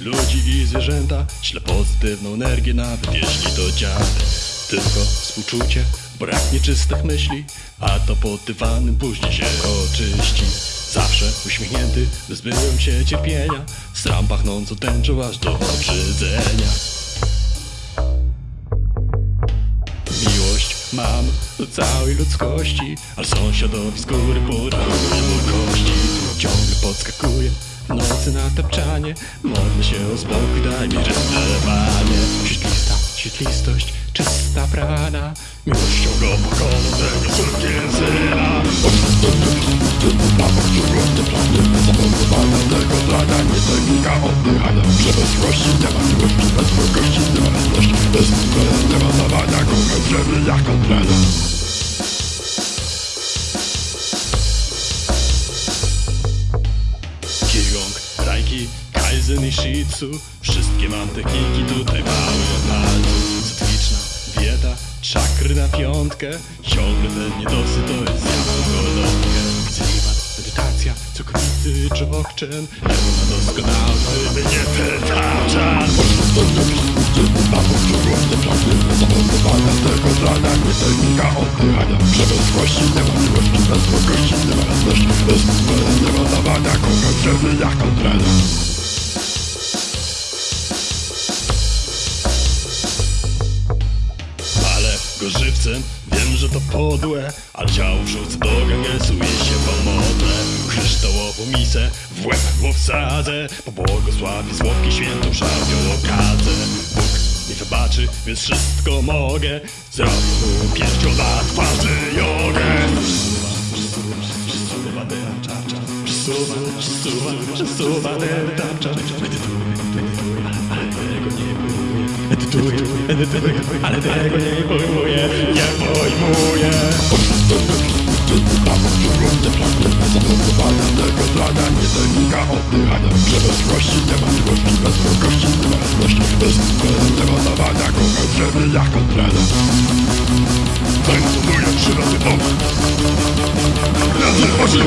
ludzi i zwierzęta. Śle pozytywną energię nawet jeśli to dziady Tylko współczucie, brak nieczystych myśli A to pod dywanem później się oczyści. Zawsze uśmiechnięty, wyzbyłem się cierpienia. Stram pachnącą tęczą aż do obrzydzenia. Miłość mam do całej ludzkości Ale sąsiadowi z góry podaruję mu kości. Ciągle podskakuję nocy na tapczanie Modlę się o spokój, daj mi rysowanie Świetlista, świetlistość, czysta prana Miłością go pokonam tego syna tego zdania nie technika oddychania Przemysłości nie ma miłości, bez wrogości nie ma radości Bez względu nie ma dawania, kochać ziemi jak kontrana Reiki, Kaizen i Shitsu Wszystkie mam techniki tutaj mały palcu Cykliczna dieta, czakry na piątkę. Ciągle ten niedosyt to jest zjadł golonkę Celibat, medytacja, całkowity czokczyn Ewo na doskonały, by nie pytaczan Zamontowania tego zdania nie technika oddychania. Przemysłości nie ma miłości, nie ma dawania, kochać ziemi jak kontrana Ale go żywcem, wiem, że to podłe Ale ciało wrzucę do gangesuje się pomodlę Kryształową misę w łeb mu wsadzę Pobłogosławi słodki świętą szałwią okadzę Bóg mi wybaczy, więc wszystko mogę Zrobię mu pięścią na twarzy Przesuwa ten tarcza Medytuję, medytuję, ale tego nie pojmuję nie pojmuję Zamontowania tego zdania nie technika oddychania Przemysłości nie ma miłości, bez wrogości nie ma radości Bez dawania, kochać ziemi jak kontrana Tańcuję trzy razy bok Razy osiem